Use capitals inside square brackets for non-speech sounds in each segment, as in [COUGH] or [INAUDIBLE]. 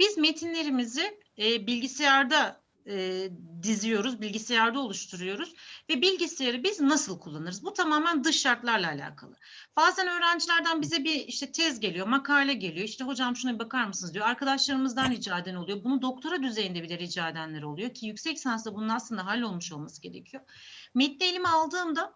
Biz metinlerimizi e, bilgisayarda e, diziyoruz, bilgisayarda oluşturuyoruz ve bilgisayarı biz nasıl kullanırız? Bu tamamen dış şartlarla alakalı. Bazen öğrencilerden bize bir işte tez geliyor, makale geliyor. İşte hocam şuna bir bakar mısınız diyor. Arkadaşlarımızdan rica eden oluyor. Bunu doktora düzeyinde bile rica edenler oluyor ki yüksek lisansta bunun aslında hallolmuş olması gerekiyor. Metni elime aldığımda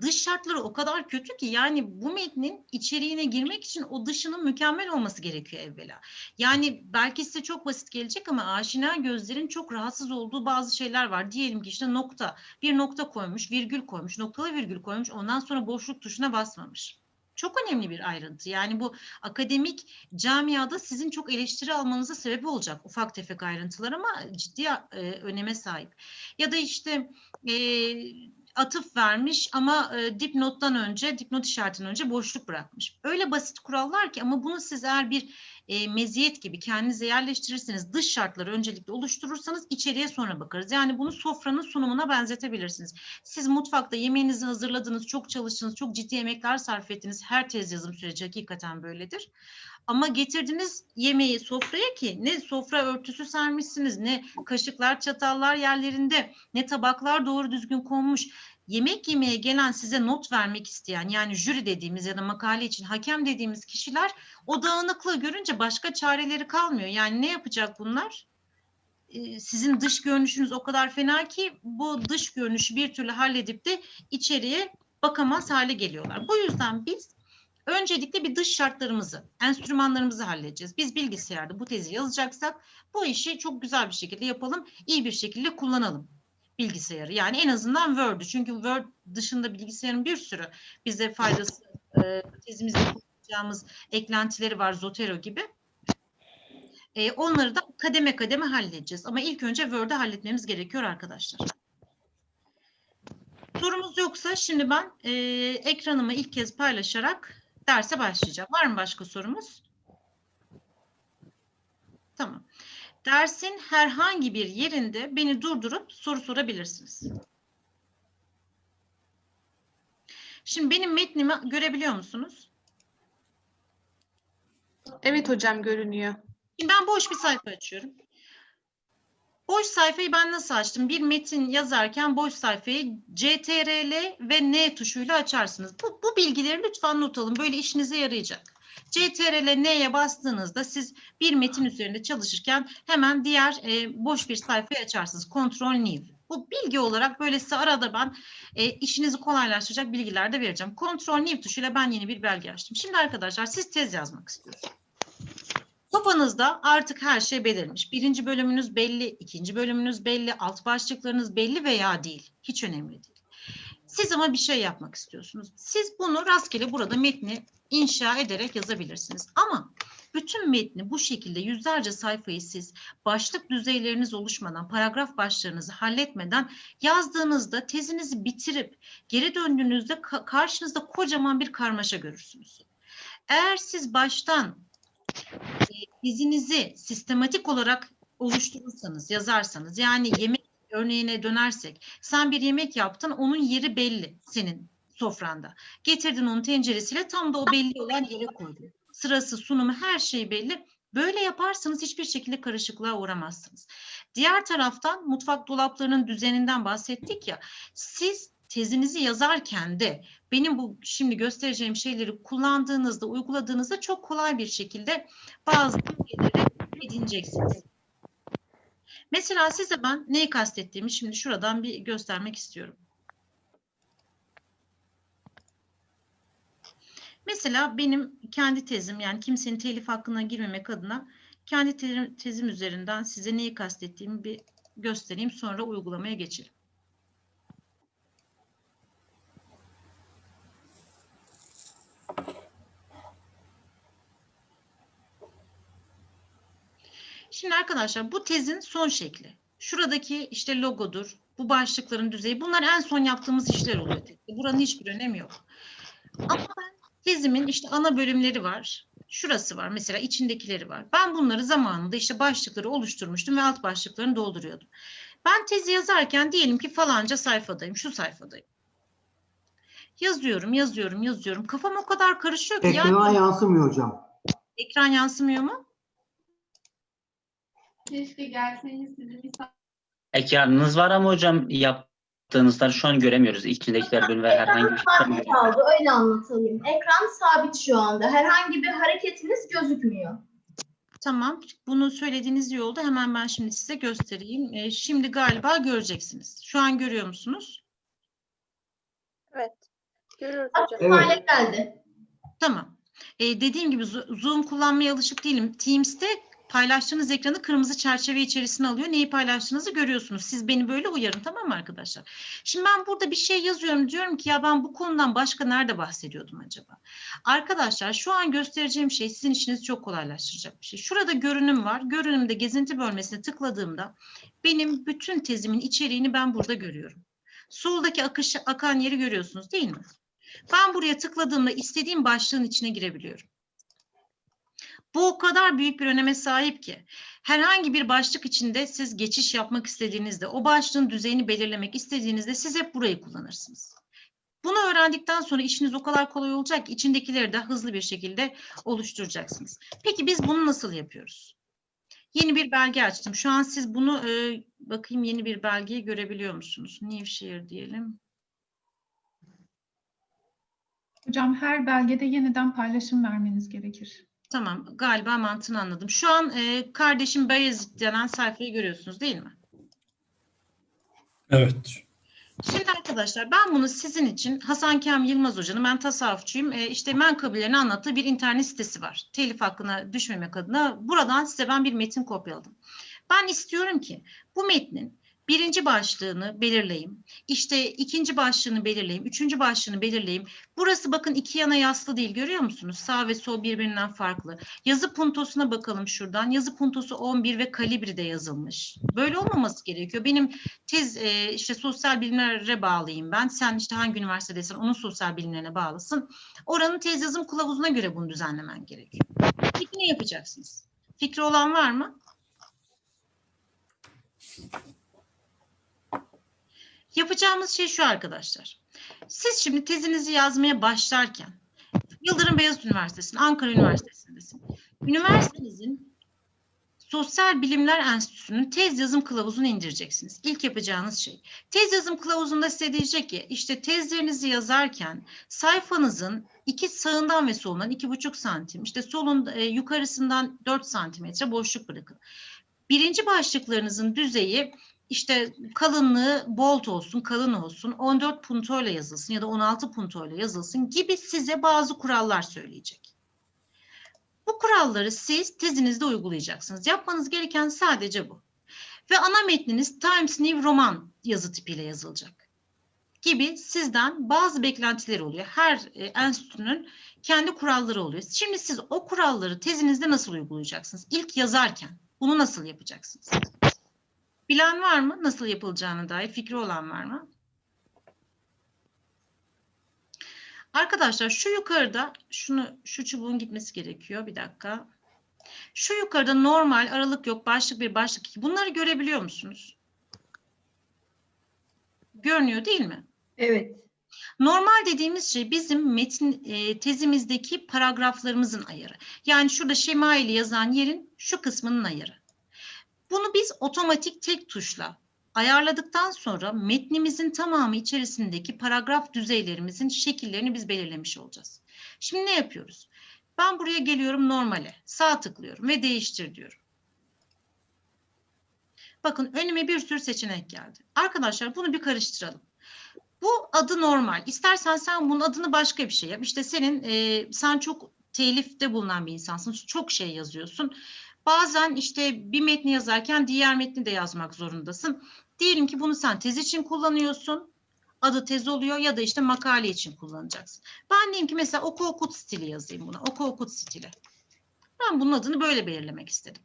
dış şartları o kadar kötü ki yani bu metnin içeriğine girmek için o dışının mükemmel olması gerekiyor evvela. Yani belki size çok basit gelecek ama aşina gözlerin çok rahatsız olduğu bazı şeyler var. Diyelim ki işte nokta, bir nokta koymuş, virgül koymuş, noktalı virgül koymuş, ondan sonra boşluk tuşuna basmamış. Çok önemli bir ayrıntı. Yani bu akademik camiada sizin çok eleştiri almanıza sebep olacak ufak tefek ayrıntılar ama ciddi e, öneme sahip. Ya da işte e, atıf vermiş ama e, dipnottan önce, dipnot işaretinden önce boşluk bırakmış. Öyle basit kurallar ki ama bunu siz eğer bir e, meziyet gibi kendinize yerleştirirseniz, dış şartları öncelikle oluşturursanız içeriye sonra bakarız. Yani bunu sofranın sunumuna benzetebilirsiniz. Siz mutfakta yemeğinizi hazırladınız, çok çalıştınız, çok ciddi emekler sarf ettiniz. Her tez yazım süreci hakikaten böyledir. Ama getirdiniz yemeği sofraya ki ne sofra örtüsü sermişsiniz, ne kaşıklar, çatallar yerlerinde, ne tabaklar doğru düzgün konmuş. Yemek yemeye gelen size not vermek isteyen yani jüri dediğimiz ya da makale için hakem dediğimiz kişiler o dağınıklığı görünce başka çareleri kalmıyor. Yani ne yapacak bunlar? Ee, sizin dış görünüşünüz o kadar fena ki bu dış görünüşü bir türlü halledip de içeriye bakamaz hale geliyorlar. Bu yüzden biz öncelikle bir dış şartlarımızı, enstrümanlarımızı halledeceğiz. Biz bilgisayarda bu tezi yazacaksak bu işi çok güzel bir şekilde yapalım, iyi bir şekilde kullanalım bilgisayarı. Yani en azından Word'ü. Çünkü Word dışında bilgisayarın bir sürü bize faydası, e, tezimizde kullanacağımız eklentileri var Zotero gibi. E, onları da kademe kademe halledeceğiz. Ama ilk önce Word'ü halletmemiz gerekiyor arkadaşlar. Sorumuz yoksa şimdi ben e, ekranımı ilk kez paylaşarak derse başlayacağım. Var mı başka sorumuz? Tamam. Dersin herhangi bir yerinde beni durdurup soru sorabilirsiniz. Şimdi benim metnimi görebiliyor musunuz? Evet hocam görünüyor. Şimdi ben boş bir sayfa açıyorum. Boş sayfayı ben nasıl açtım? Bir metin yazarken boş sayfayı CTRL ve N tuşuyla açarsınız. Bu, bu bilgileri lütfen not alın. Böyle işinize yarayacak. CTRL N'ye bastığınızda siz bir metin üzerinde çalışırken hemen diğer e, boş bir sayfayı açarsınız. Ctrl New. Bu bilgi olarak böyle size arada ben e, işinizi kolaylaştıracak bilgiler de vereceğim. Ctrl New tuşuyla ben yeni bir belge açtım. Şimdi arkadaşlar siz tez yazmak istiyorsunuz. Kafanızda artık her şey belirmiş. Birinci bölümünüz belli, ikinci bölümünüz belli, alt başlıklarınız belli veya değil. Hiç önemli değil. Siz ama bir şey yapmak istiyorsunuz. Siz bunu rastgele burada metni inşa ederek yazabilirsiniz. Ama bütün metni bu şekilde yüzlerce sayfayı siz başlık düzeyleriniz oluşmadan, paragraf başlarınızı halletmeden yazdığınızda tezinizi bitirip geri döndüğünüzde ka karşınızda kocaman bir karmaşa görürsünüz. Eğer siz baştan e, tezinizi sistematik olarak oluşturursanız, yazarsanız yani yemek örneğine dönersek sen bir yemek yaptın onun yeri belli senin sofranda. Getirdin onu tenceresiyle tam da o belli olan yere koydun. Sırası, sunumu her şey belli. Böyle yaparsanız hiçbir şekilde karışıklığa uğramazsınız. Diğer taraftan mutfak dolaplarının düzeninden bahsettik ya. Siz tezinizi yazarken de benim bu şimdi göstereceğim şeyleri kullandığınızda, uyguladığınızda çok kolay bir şekilde bazı bilgileri edineceksiniz. Mesela size ben neyi kastettiğimi şimdi şuradan bir göstermek istiyorum. Mesela benim kendi tezim yani kimsenin telif hakkına girmemek adına kendi tezim üzerinden size neyi kastettiğimi bir göstereyim sonra uygulamaya geçelim. Şimdi arkadaşlar bu tezin son şekli. Şuradaki işte logodur, bu başlıkların düzeyi. Bunlar en son yaptığımız işler oluyor. Buranın hiçbir önemi yok. Ama ben tezimin işte ana bölümleri var. Şurası var mesela içindekileri var. Ben bunları zamanında işte başlıkları oluşturmuştum ve alt başlıklarını dolduruyordum. Ben tezi yazarken diyelim ki falanca sayfadayım, şu sayfadayım. Yazıyorum, yazıyorum, yazıyorum. Kafam o kadar karışıyor ki. Ekrana yani, yansımıyor hocam. ekran yansımıyor mu? Keşke gelseniz sizi misafir Ekranınız var ama hocam yaptığınızları şu an göremiyoruz. İçindekiler bölüm ve herhangi bir şey Sabit göremiyoruz. kaldı. Öyle anlatayım. Ekran sabit şu anda. Herhangi bir hareketiniz gözükmüyor. Tamam. Bunu söylediğiniz iyi oldu. Hemen ben şimdi size göstereyim. Ee, şimdi galiba göreceksiniz. Şu an görüyor musunuz? Evet. Görüyoruz Aktif hocam. hale geldi. Tamam. Ee, dediğim gibi Zo- Zoom kullanmaya alışık değilim. Teams'te paylaştığınız ekranı kırmızı çerçeve içerisine alıyor. Neyi paylaştığınızı görüyorsunuz. Siz beni böyle uyarın tamam mı arkadaşlar? Şimdi ben burada bir şey yazıyorum. Diyorum ki ya ben bu konudan başka nerede bahsediyordum acaba? Arkadaşlar şu an göstereceğim şey sizin işinizi çok kolaylaştıracak bir şey. Şurada görünüm var. Görünümde gezinti bölmesine tıkladığımda benim bütün tezimin içeriğini ben burada görüyorum. Soldaki akış, akan yeri görüyorsunuz değil mi? Ben buraya tıkladığımda istediğim başlığın içine girebiliyorum. Bu o kadar büyük bir öneme sahip ki herhangi bir başlık içinde siz geçiş yapmak istediğinizde, o başlığın düzeyini belirlemek istediğinizde siz hep burayı kullanırsınız. Bunu öğrendikten sonra işiniz o kadar kolay olacak ki içindekileri de hızlı bir şekilde oluşturacaksınız. Peki biz bunu nasıl yapıyoruz? Yeni bir belge açtım. Şu an siz bunu e, bakayım yeni bir belgeyi görebiliyor musunuz? Nevşehir diyelim. Hocam her belgede yeniden paylaşım vermeniz gerekir. Tamam, galiba mantığını anladım. Şu an e, kardeşim Bayezid denen sayfayı görüyorsunuz değil mi? Evet. Şimdi arkadaşlar ben bunu sizin için Hasan Kem Yılmaz Hoca'nın ben tasavvufçuyum. E, işte menkıbelerini anlattığı bir internet sitesi var. Telif hakkına düşmemek adına buradan size ben bir metin kopyaladım. Ben istiyorum ki bu metnin birinci başlığını belirleyeyim. İşte ikinci başlığını belirleyeyim. Üçüncü başlığını belirleyeyim. Burası bakın iki yana yaslı değil görüyor musunuz? Sağ ve sol birbirinden farklı. Yazı puntosuna bakalım şuradan. Yazı puntosu 11 ve kalibride yazılmış. Böyle olmaması gerekiyor. Benim tez e, işte sosyal bilimlere bağlıyım ben. Sen işte hangi üniversitedeysen onun sosyal bilimlerine bağlısın. Oranın tez yazım kılavuzuna göre bunu düzenlemen gerekiyor. Peki ne yapacaksınız? Fikri olan var mı? Yapacağımız şey şu arkadaşlar. Siz şimdi tezinizi yazmaya başlarken Yıldırım Beyazıt Üniversitesi'nin, Ankara Üniversitesi'ndesin. Üniversitenizin Sosyal Bilimler Enstitüsü'nün tez yazım kılavuzunu indireceksiniz. İlk yapacağınız şey. Tez yazım kılavuzunda size diyecek ki işte tezlerinizi yazarken sayfanızın iki sağından ve solundan iki buçuk santim, işte solun e, yukarısından 4 santimetre boşluk bırakın. Birinci başlıklarınızın düzeyi işte kalınlığı bold olsun, kalın olsun, 14 puntoyla yazılsın ya da 16 puntoyla yazılsın gibi size bazı kurallar söyleyecek. Bu kuralları siz tezinizde uygulayacaksınız. Yapmanız gereken sadece bu. Ve ana metniniz Times New Roman yazı tipiyle yazılacak. Gibi sizden bazı beklentileri oluyor. Her e, enstitünün kendi kuralları oluyor. Şimdi siz o kuralları tezinizde nasıl uygulayacaksınız? İlk yazarken bunu nasıl yapacaksınız? Bilen var mı? Nasıl yapılacağına dair fikri olan var mı? Arkadaşlar şu yukarıda şunu şu çubuğun gitmesi gerekiyor. Bir dakika. Şu yukarıda normal aralık yok. Başlık bir başlık iki. Bunları görebiliyor musunuz? Görünüyor değil mi? Evet. Normal dediğimiz şey bizim metin e, tezimizdeki paragraflarımızın ayarı. Yani şurada şemaili yazan yerin şu kısmının ayarı. Bunu biz otomatik tek tuşla ayarladıktan sonra metnimizin tamamı içerisindeki paragraf düzeylerimizin şekillerini biz belirlemiş olacağız. Şimdi ne yapıyoruz? Ben buraya geliyorum normale, sağ tıklıyorum ve değiştir diyorum. Bakın önüme bir sürü seçenek geldi. Arkadaşlar bunu bir karıştıralım. Bu adı normal. İstersen sen bunun adını başka bir şey yap. İşte senin e, sen çok telifte bulunan bir insansın. Çok şey yazıyorsun. Bazen işte bir metni yazarken diğer metni de yazmak zorundasın. Diyelim ki bunu sen tez için kullanıyorsun. Adı tez oluyor ya da işte makale için kullanacaksın. Ben diyeyim ki mesela oku okut stili yazayım buna. Oku okut stili. Ben bunun adını böyle belirlemek istedim.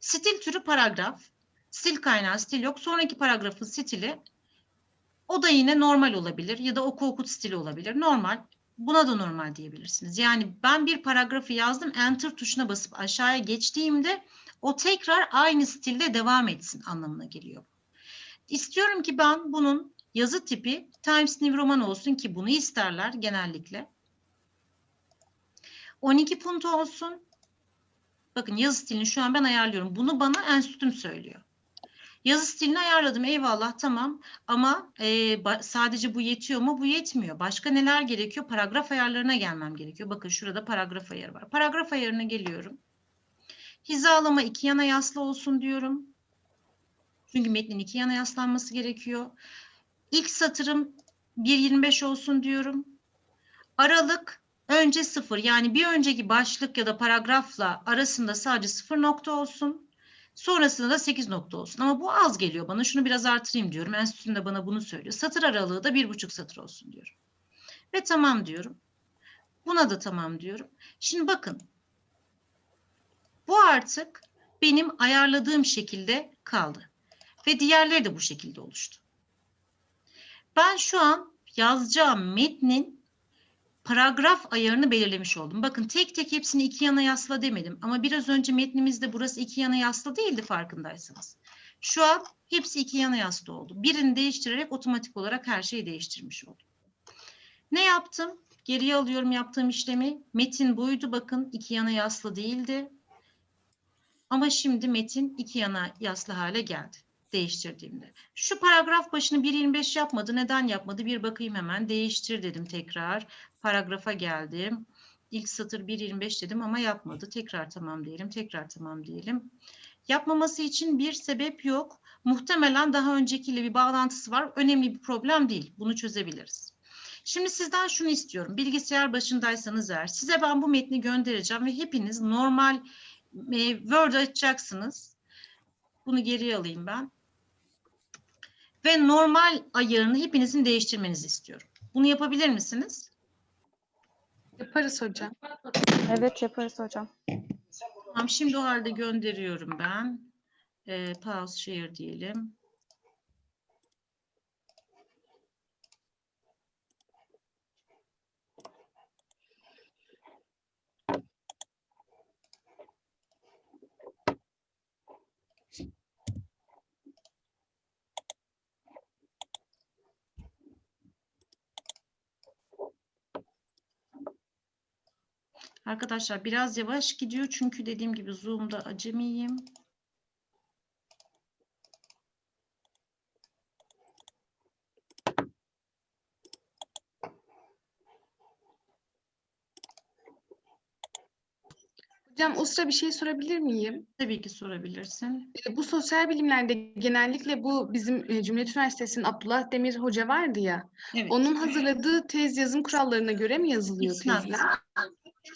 Stil türü paragraf. Stil kaynağı stil yok. Sonraki paragrafın stili o da yine normal olabilir ya da oku okut stili olabilir. Normal. Buna da normal diyebilirsiniz. Yani ben bir paragrafı yazdım, enter tuşuna basıp aşağıya geçtiğimde o tekrar aynı stilde devam etsin anlamına geliyor. İstiyorum ki ben bunun yazı tipi Times New Roman olsun ki bunu isterler genellikle. 12 punto olsun. Bakın yazı stilini şu an ben ayarlıyorum. Bunu bana enstitüm söylüyor. Yazı stilini ayarladım eyvallah tamam ama e, sadece bu yetiyor mu? Bu yetmiyor. Başka neler gerekiyor? Paragraf ayarlarına gelmem gerekiyor. Bakın şurada paragraf ayarı var. Paragraf ayarına geliyorum. Hizalama iki yana yaslı olsun diyorum. Çünkü metnin iki yana yaslanması gerekiyor. İlk satırım 1.25 olsun diyorum. Aralık önce sıfır yani bir önceki başlık ya da paragrafla arasında sadece sıfır nokta olsun. Sonrasında da 8 nokta olsun. Ama bu az geliyor bana. Şunu biraz artırayım diyorum. Enstitüm de bana bunu söylüyor. Satır aralığı da bir buçuk satır olsun diyorum. Ve tamam diyorum. Buna da tamam diyorum. Şimdi bakın. Bu artık benim ayarladığım şekilde kaldı. Ve diğerleri de bu şekilde oluştu. Ben şu an yazacağım metnin paragraf ayarını belirlemiş oldum. Bakın tek tek hepsini iki yana yasla demedim. Ama biraz önce metnimizde burası iki yana yasla değildi farkındaysanız. Şu an hepsi iki yana yasla oldu. Birini değiştirerek otomatik olarak her şeyi değiştirmiş oldum. Ne yaptım? Geriye alıyorum yaptığım işlemi. Metin buydu bakın iki yana yasla değildi. Ama şimdi metin iki yana yaslı hale geldi değiştirdiğimde. Şu paragraf başını 1.25 yapmadı. Neden yapmadı? Bir bakayım hemen. Değiştir dedim tekrar. Paragrafa geldim. İlk satır 1.25 dedim ama yapmadı. Tekrar tamam diyelim. Tekrar tamam diyelim. Yapmaması için bir sebep yok. Muhtemelen daha öncekiyle bir bağlantısı var. Önemli bir problem değil. Bunu çözebiliriz. Şimdi sizden şunu istiyorum. Bilgisayar başındaysanız eğer size ben bu metni göndereceğim ve hepiniz normal e, Word açacaksınız. Bunu geriye alayım ben. Ve normal ayarını hepinizin değiştirmenizi istiyorum. Bunu yapabilir misiniz? Yaparız hocam. Evet yaparız hocam. Tamam, şimdi o halde gönderiyorum ben. Ee, pause share diyelim. Arkadaşlar biraz yavaş gidiyor çünkü dediğim gibi Zoom'da acemiyim. Hocam o sıra bir şey sorabilir miyim? Tabii ki sorabilirsin. E, Bu sosyal bilimlerde genellikle bu bizim e, Cumhuriyet Üniversitesi'nin Abdullah Demir Hoca vardı ya. Evet. Onun hazırladığı tez yazım kurallarına göre mi yazılıyor İsnat. tezler?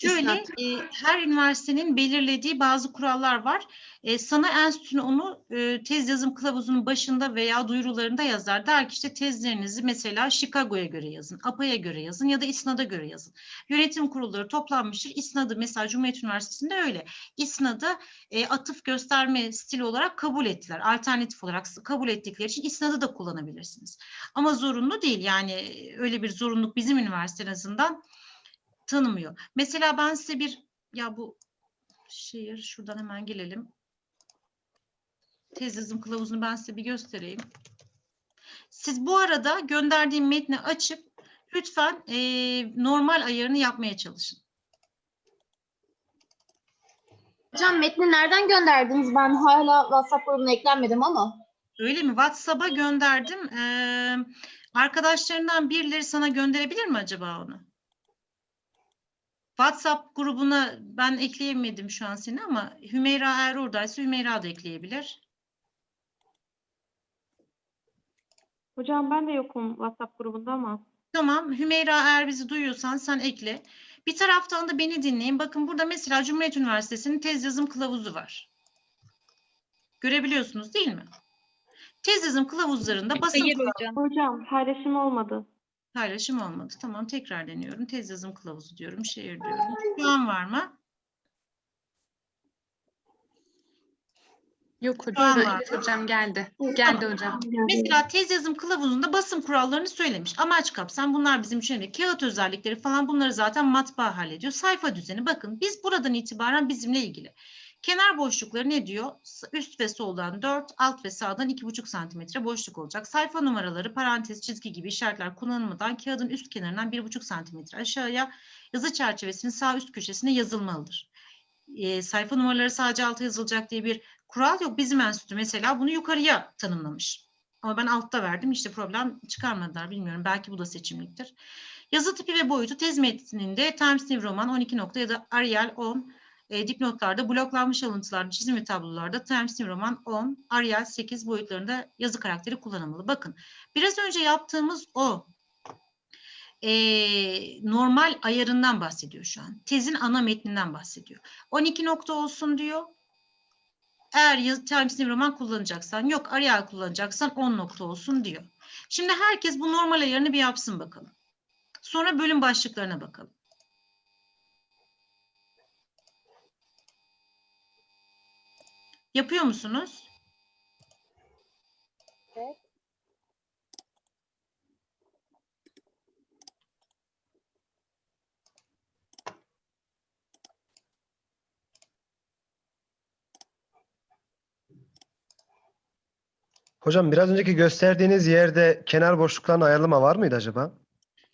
Şöyle İsnat. e, her üniversitenin belirlediği bazı kurallar var. E, sana enstitü onu e, tez yazım kılavuzunun başında veya duyurularında yazar. Der ki işte tezlerinizi mesela Chicago'ya göre yazın, APA'ya göre yazın ya da İSNAD'a göre yazın. Yönetim kurulları toplanmıştır. İSNAD'ı mesela Cumhuriyet Üniversitesi'nde öyle. İSNAD'ı e, atıf gösterme stili olarak kabul ettiler. Alternatif olarak kabul ettikleri için İSNAD'ı da kullanabilirsiniz. Ama zorunlu değil. Yani e, öyle bir zorunluluk bizim üniversite azından tanımıyor. Mesela ben size bir ya bu şehir şuradan hemen gelelim. Tez yazım kılavuzunu ben size bir göstereyim. Siz bu arada gönderdiğim metni açıp lütfen eee, normal ayarını yapmaya çalışın. Hocam metni nereden gönderdiniz? Ben hala WhatsApp grubuna eklenmedim ama. Öyle mi? WhatsApp'a gönderdim. Eee, arkadaşlarından birileri sana gönderebilir mi acaba onu? WhatsApp grubuna ben ekleyemedim şu an seni ama Hümeyra eğer oradaysa Hümeyra da ekleyebilir. Hocam ben de yokum WhatsApp grubunda ama. Tamam Hümeyra eğer bizi duyuyorsan sen ekle. Bir taraftan da beni dinleyin. Bakın burada mesela Cumhuriyet Üniversitesi'nin tez yazım kılavuzu var. Görebiliyorsunuz değil mi? Tez yazım kılavuzlarında basın kılavuzu Hocam paylaşım olmadı. Paylaşım olmadı. Tamam tekrar deniyorum. Tez yazım kılavuzu diyorum. Şehir diyorum. Şu an var mı? Yok Şu an hocam. var. Evet hocam geldi. Geldi hocam. Mesela tez yazım kılavuzunda basım kurallarını söylemiş. Amaç kapsam bunlar bizim için önemli. Kağıt özellikleri falan bunları zaten matbaa hallediyor. Sayfa düzeni bakın biz buradan itibaren bizimle ilgili. Kenar boşlukları ne diyor? Üst ve soldan 4, alt ve sağdan 2,5 santimetre boşluk olacak. Sayfa numaraları, parantez, çizgi gibi işaretler kullanılmadan kağıdın üst kenarından 1,5 santimetre aşağıya yazı çerçevesinin sağ üst köşesine yazılmalıdır. e, sayfa numaraları sadece alta yazılacak diye bir kural yok. Bizim enstitü mesela bunu yukarıya tanımlamış. Ama ben altta verdim işte problem çıkarmadılar bilmiyorum. Belki bu da seçimliktir. Yazı tipi ve boyutu tez metninde Times New Roman 12 nokta ya da Arial 10 e, dipnotlarda, bloklanmış alıntılarda, çizim ve tablolarda Times New Roman 10, Arial 8 boyutlarında yazı karakteri kullanılmalı. Bakın biraz önce yaptığımız o e, normal ayarından bahsediyor şu an. Tezin ana metninden bahsediyor. 12 nokta olsun diyor. Eğer yaz- Times New Roman kullanacaksan, yok Arial kullanacaksan 10 nokta olsun diyor. Şimdi herkes bu normal ayarını bir yapsın bakalım. Sonra bölüm başlıklarına bakalım. Yapıyor musunuz? Hocam biraz önceki gösterdiğiniz yerde kenar boşluklarını ayarlama var mıydı acaba?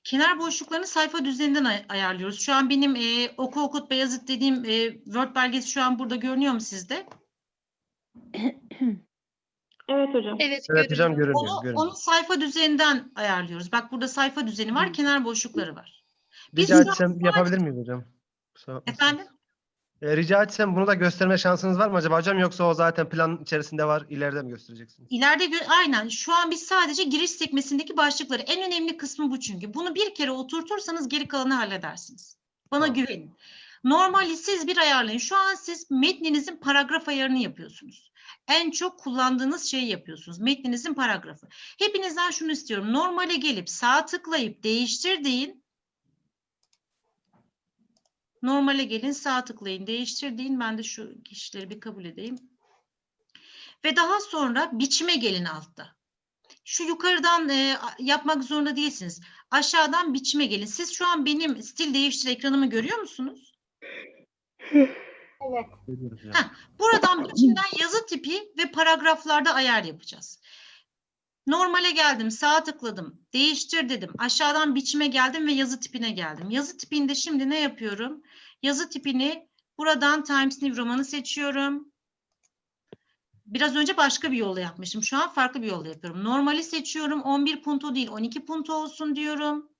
Kenar boşluklarını sayfa düzeninden ay- ayarlıyoruz. Şu an benim e, oku okut Beyazıt dediğim e, Word belgesi şu an burada görünüyor mu sizde? Evet hocam. Evet, Evet hocam görünüyor. Onu, görünüyor. onu sayfa düzeninden ayarlıyoruz. Bak burada sayfa düzeni var, kenar boşlukları var. Biz Rica etsem yapabilir miyiz hocam? Efendim? E, rica etsem bunu da gösterme şansınız var mı acaba hocam yoksa o zaten plan içerisinde var ileride mi göstereceksiniz? İleride gö- aynen şu an biz sadece giriş sekmesindeki başlıkları en önemli kısmı bu çünkü. Bunu bir kere oturtursanız geri kalanı halledersiniz. Bana Tamam. güvenin. Normali siz bir ayarlayın. Şu an siz metninizin paragraf ayarını yapıyorsunuz. En çok kullandığınız şeyi yapıyorsunuz. Metninizin paragrafı. Hepinizden şunu istiyorum. Normale gelip sağ tıklayıp değiştir deyin. Normale gelin sağ tıklayın değiştir deyin. Ben de şu kişileri bir kabul edeyim. Ve daha sonra biçime gelin altta. Şu yukarıdan e, yapmak zorunda değilsiniz. Aşağıdan biçime gelin. Siz şu an benim stil değiştir ekranımı görüyor musunuz? Hocam. Heh. Buradan biçimden yazı tipi ve paragraflarda ayar yapacağız. Normale geldim, sağa tıkladım, değiştir dedim. Aşağıdan biçime geldim ve yazı tipine geldim. Yazı tipinde şimdi ne yapıyorum? Yazı tipini buradan Times New Roman'ı seçiyorum. Biraz önce başka bir yolla yapmışım. Şu an farklı bir yolla yapıyorum. Normali seçiyorum. 11 punto değil 12 punto olsun diyorum.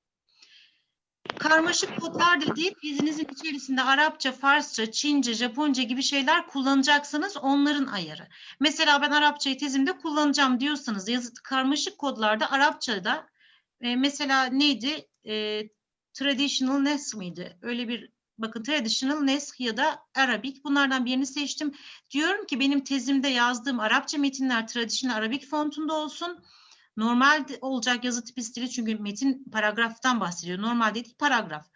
Karmaşık kodlar dediği dizinizin içerisinde Arapça, Farsça, Çince, Japonca gibi şeyler kullanacaksanız onların ayarı. Mesela ben Arapçayı tezimde kullanacağım diyorsanız yazı karmaşık kodlarda Arapçada e, mesela neydi? E, traditional Nes miydi? Öyle bir bakın traditional Nes ya da Arabic bunlardan birini seçtim. Diyorum ki benim tezimde yazdığım Arapça metinler traditional Arabic fontunda olsun. Normal olacak yazı tipi stili çünkü metin paragraftan bahsediyor. Normal değil paragraf.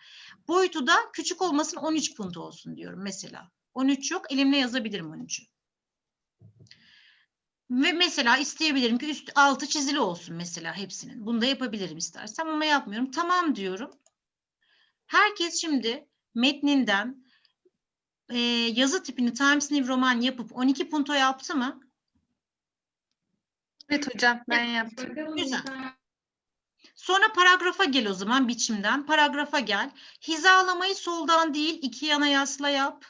Boyutu da küçük olmasın 13 punto olsun diyorum mesela. 13 yok elimle yazabilirim 13'ü. Ve mesela isteyebilirim ki üst altı çizili olsun mesela hepsinin. Bunu da yapabilirim istersem ama yapmıyorum. Tamam diyorum. Herkes şimdi metninden e, yazı tipini Times New Roman yapıp 12 punto yaptı mı? Evet hocam ben yaptım. Güzel. Sonra paragrafa gel o zaman biçimden. Paragrafa gel. Hizalamayı soldan değil iki yana yasla yap.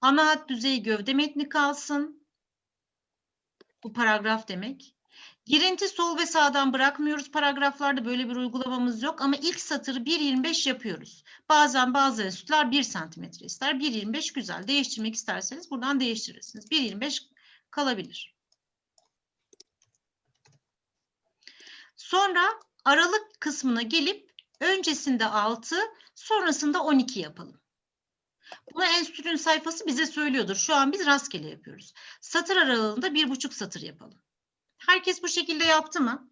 Ana hat düzeyi gövde metni kalsın. Bu paragraf demek. Girinti sol ve sağdan bırakmıyoruz paragraflarda böyle bir uygulamamız yok ama ilk satırı 1.25 yapıyoruz. Bazen bazı enstitüler 1 santimetre ister. 1.25 güzel. Değiştirmek isterseniz buradan değiştirirsiniz. 1.25 kalabilir. Sonra aralık kısmına gelip öncesinde 6, sonrasında 12 yapalım. Bunu enstitünün sayfası bize söylüyordur. Şu an biz rastgele yapıyoruz. Satır aralığında bir buçuk satır yapalım. Herkes bu şekilde yaptı mı?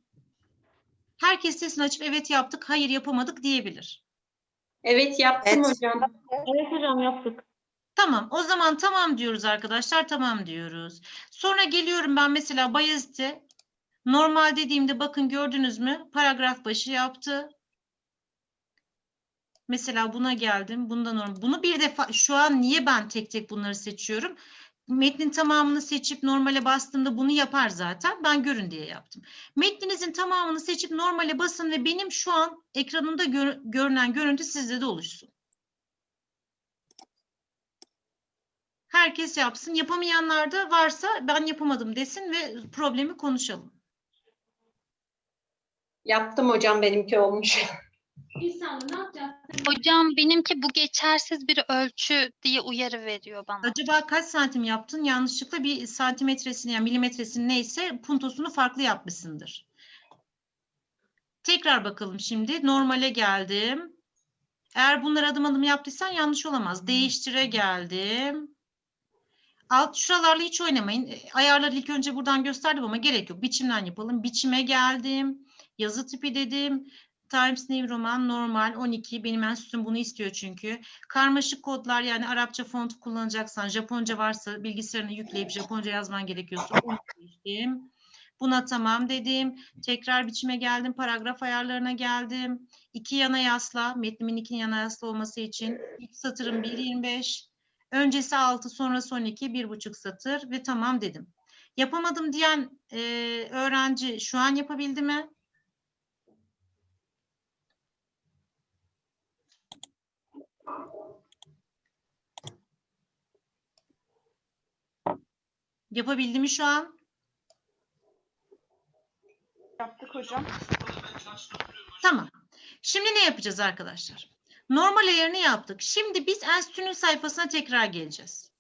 Herkes sesini açıp evet yaptık, hayır yapamadık diyebilir. Evet yaptım hocam. Evet hocam yaptık. Tamam, o zaman tamam diyoruz arkadaşlar, tamam diyoruz. Sonra geliyorum ben mesela Bayezid'e normal dediğimde bakın gördünüz mü? Paragraf başı yaptı. Mesela buna geldim. Bunda normal. Bunu bir defa şu an niye ben tek tek bunları seçiyorum? Metnin tamamını seçip normale bastığımda bunu yapar zaten. Ben görün diye yaptım. Metninizin tamamını seçip normale basın ve benim şu an ekranımda gör- görünen görüntü sizde de oluşsun. Herkes yapsın. Yapamayanlar da varsa ben yapamadım desin ve problemi konuşalım. Yaptım hocam benimki olmuş. [LAUGHS] İhsan ne yapacağız? Hocam benimki bu geçersiz bir ölçü diye uyarı veriyor bana. Acaba kaç santim yaptın? Yanlışlıkla bir santimetresini yani milimetresini neyse puntosunu farklı yapmışsındır. Tekrar bakalım şimdi. Normale geldim. Eğer bunları adım adım yaptıysan yanlış olamaz. Değiştire geldim. Alt şuralarla hiç oynamayın. Ayarları ilk önce buradan gösterdim ama gerek yok. Biçimden yapalım. Biçime geldim. Yazı tipi dedim. Times New Roman normal 12 benim enstitüm bunu istiyor çünkü. Karmaşık kodlar yani Arapça font kullanacaksan Japonca varsa bilgisayarına yükleyip Japonca yazman gerekiyorsa onu seçtim. Buna tamam dedim. Tekrar biçime geldim. Paragraf ayarlarına geldim. İki yana yasla. Metnimin iki yana yasla olması için. İlk satırım 1.25. Öncesi 6 sonrası 12 bir buçuk satır ve tamam dedim. Yapamadım diyen e, öğrenci şu an yapabildi mi? Yapabildi mi şu an? Yaptık hocam. Tamam. Şimdi ne yapacağız arkadaşlar? Normal ayarını yaptık. Şimdi biz enstitünün sayfasına tekrar geleceğiz.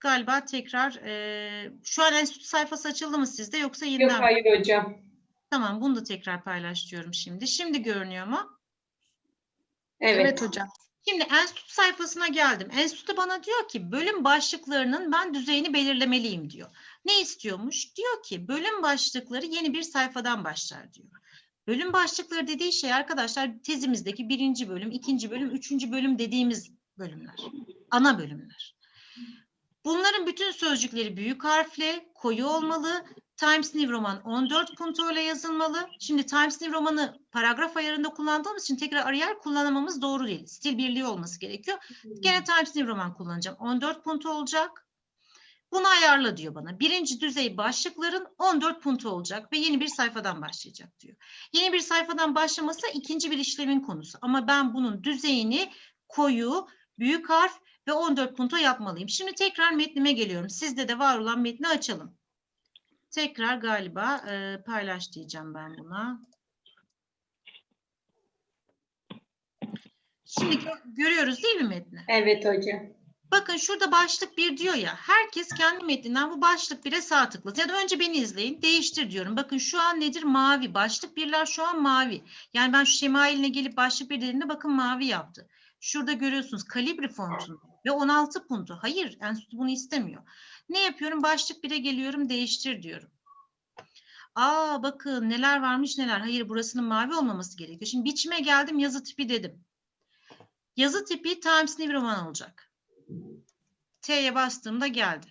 Galiba tekrar eee, şu an enstitü sayfası açıldı mı sizde yoksa Yok yeniden mi? hayır hocam. Tamam bunu da tekrar paylaş diyorum şimdi. Şimdi görünüyor mu? Evet. Evet hocam. Şimdi enstitü sayfasına geldim. Enstitü bana diyor ki bölüm başlıklarının ben düzeyini belirlemeliyim diyor. Ne istiyormuş? Diyor ki bölüm başlıkları yeni bir sayfadan başlar diyor. Bölüm başlıkları dediği şey arkadaşlar tezimizdeki birinci bölüm, ikinci bölüm, üçüncü bölüm dediğimiz bölümler. Ana bölümler. Bunların bütün sözcükleri büyük harfle, koyu olmalı. Times New Roman 14 puntoyla yazılmalı. Şimdi Times New Roman'ı paragraf ayarında kullandığımız için tekrar Arial kullanamamız doğru değil. Stil birliği olması gerekiyor. Gene Times New Roman kullanacağım. 14 punto olacak. Bunu ayarla diyor bana. Birinci düzey başlıkların 14 punto olacak ve yeni bir sayfadan başlayacak diyor. Yeni bir sayfadan başlaması ikinci bir işlemin konusu. Ama ben bunun düzeyini koyu, büyük harf ve 14 punto yapmalıyım. Şimdi tekrar metnime geliyorum. Sizde de var olan metni açalım. Tekrar galiba e, paylaş diyeceğim ben buna. Şimdi gö- görüyoruz değil mi metni? Evet hocam. Bakın şurada başlık bir diyor ya. Herkes kendi metninden bu başlık bire sağ tıklasın. Ya da önce beni izleyin. Değiştir diyorum. Bakın şu an nedir? Mavi. Başlık birler şu an mavi. Yani ben şu şemailine gelip başlık bir dediğimde bakın mavi yaptı. Şurada görüyorsunuz kalibri fontunu ve 16 puntu. Hayır enstitü bunu istemiyor. Ne yapıyorum? Başlık bire geliyorum. Değiştir diyorum. Aa bakın neler varmış neler. Hayır burasının mavi olmaması gerekiyor. Şimdi biçime geldim yazı tipi dedim. Yazı tipi Times New Roman olacak. T'ye bastığımda geldi.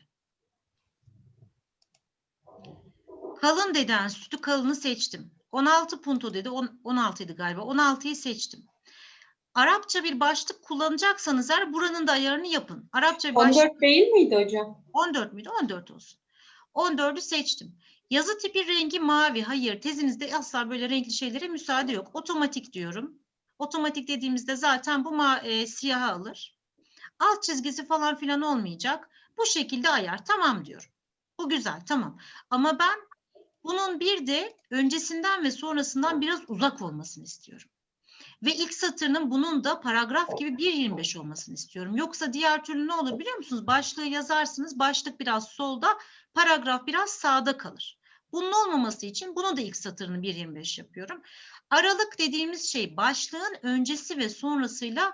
Kalın dedi enstitü kalını seçtim. 16 punto dedi. on- 16 idi galiba. 16'yı seçtim. Arapça bir başlık kullanacaksanız eğer buranın da ayarını yapın. Arapça bir başlık 14 değil miydi hocam? 14 müydü? 14 olsun. 14'ü seçtim. Yazı tipi rengi mavi. Hayır, tezinizde asla böyle renkli şeylere müsaade yok. Otomatik diyorum. Otomatik dediğimizde zaten bu ma- e, siyaha alır. Alt çizgisi falan filan olmayacak. Bu şekilde ayar. Tamam diyorum. Bu güzel, tamam. Ama ben bunun bir de öncesinden ve sonrasından biraz uzak olmasını istiyorum. Ve ilk satırının bunun da paragraf gibi 1.25 olmasını istiyorum. Yoksa diğer türlü ne olur biliyor musunuz? Başlığı yazarsınız, başlık biraz solda, paragraf biraz sağda kalır. Bunun olmaması için bunu da ilk satırını 1.25 yapıyorum. Aralık dediğimiz şey başlığın öncesi ve sonrasıyla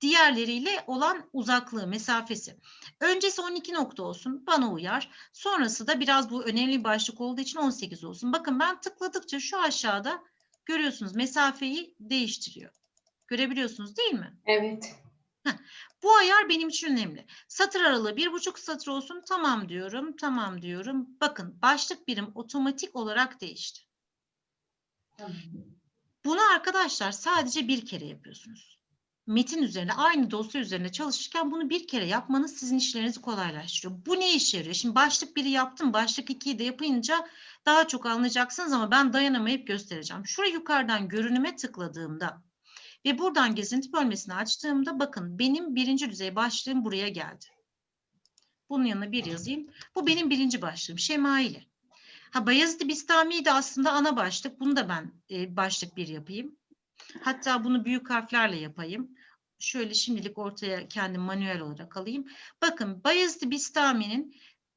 diğerleriyle olan uzaklığı, mesafesi. Öncesi 12 nokta olsun, bana uyar. Sonrası da biraz bu önemli başlık olduğu için 18 olsun. Bakın ben tıkladıkça şu aşağıda görüyorsunuz mesafeyi değiştiriyor. Görebiliyorsunuz değil mi? Evet. Bu ayar benim için önemli. Satır aralığı bir buçuk satır olsun. Tamam diyorum, tamam diyorum. Bakın başlık birim otomatik olarak değişti. Bunu arkadaşlar sadece bir kere yapıyorsunuz. Metin üzerine, aynı dosya üzerine çalışırken bunu bir kere yapmanız sizin işlerinizi kolaylaştırıyor. Bu ne işe yarıyor? Şimdi başlık biri yaptım, başlık ikiyi de yapınca daha çok anlayacaksınız ama ben dayanamayıp göstereceğim. Şuraya yukarıdan görünüme tıkladığımda ve buradan gezinti bölmesini açtığımda bakın benim birinci düzey başlığım buraya geldi. Bunun yanına bir yazayım. Bu benim birinci başlığım. Şemaili. Ha Bayezid Bistami de aslında ana başlık. Bunu da ben e, başlık bir yapayım. Hatta bunu büyük harflerle yapayım. Şöyle şimdilik ortaya kendim manuel olarak alayım. Bakın Bayezid Bistami'nin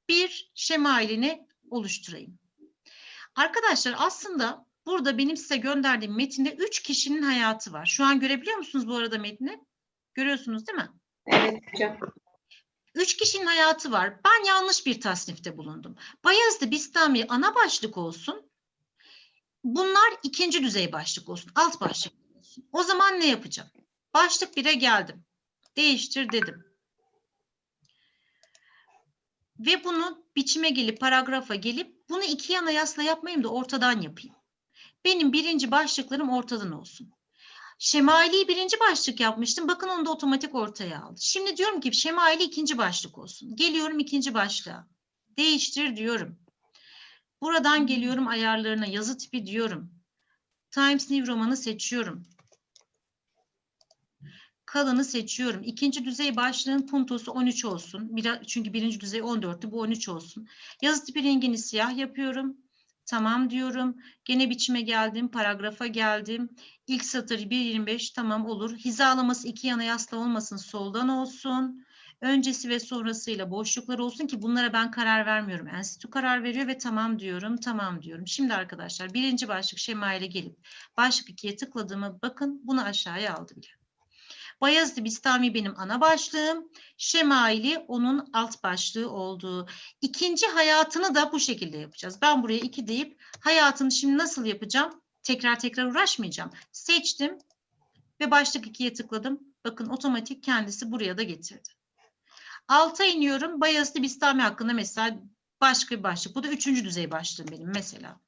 bir şemailini oluşturayım. Arkadaşlar aslında burada benim size gönderdiğim metinde üç kişinin hayatı var. Şu an görebiliyor musunuz bu arada metni? Görüyorsunuz değil mi? Evet hocam. Üç kişinin hayatı var. Ben yanlış bir tasnifte bulundum. Bayezid Bistami ana başlık olsun. Bunlar ikinci düzey başlık olsun. Alt başlık olsun. O zaman ne yapacağım? Başlık 1'e geldim. Değiştir dedim. Ve bunu biçime gelip paragrafa gelip bunu iki yana yasla yapmayayım da ortadan yapayım. Benim birinci başlıklarım ortadan olsun. Şemaili birinci başlık yapmıştım. Bakın onu da otomatik ortaya aldı. Şimdi diyorum ki şemaili ikinci başlık olsun. Geliyorum ikinci başlığa. Değiştir diyorum. Buradan geliyorum ayarlarına yazı tipi diyorum. Times New Roman'ı seçiyorum. Kalını seçiyorum. İkinci düzey başlığın puntosu 13 olsun. Biraz, çünkü birinci düzey 14'tü. Bu 13 olsun. Yazı tipi rengini siyah yapıyorum. Tamam diyorum. Gene biçime geldim. Paragrafa geldim. İlk satır 1.25 tamam olur. Hizalaması iki yana yasla olmasın soldan olsun. Öncesi ve sonrasıyla boşluklar olsun ki bunlara ben karar vermiyorum. Enstitü karar veriyor ve tamam diyorum, tamam diyorum. Şimdi arkadaşlar birinci başlık şema ile gelip başlık 2'ye tıkladığımı bakın bunu aşağıya aldı bile. Bayezid Bistami benim ana başlığım. Şemaili onun alt başlığı olduğu. İkinci hayatını da bu şekilde yapacağız. Ben buraya 2 deyip hayatını şimdi nasıl yapacağım? Tekrar tekrar uğraşmayacağım. Seçtim ve başlık 2'ye tıkladım. Bakın otomatik kendisi buraya da getirdi. Alta iniyorum. Bayezid Bistami hakkında mesela başka bir başlık. Bu da üçüncü düzey başlığım benim mesela.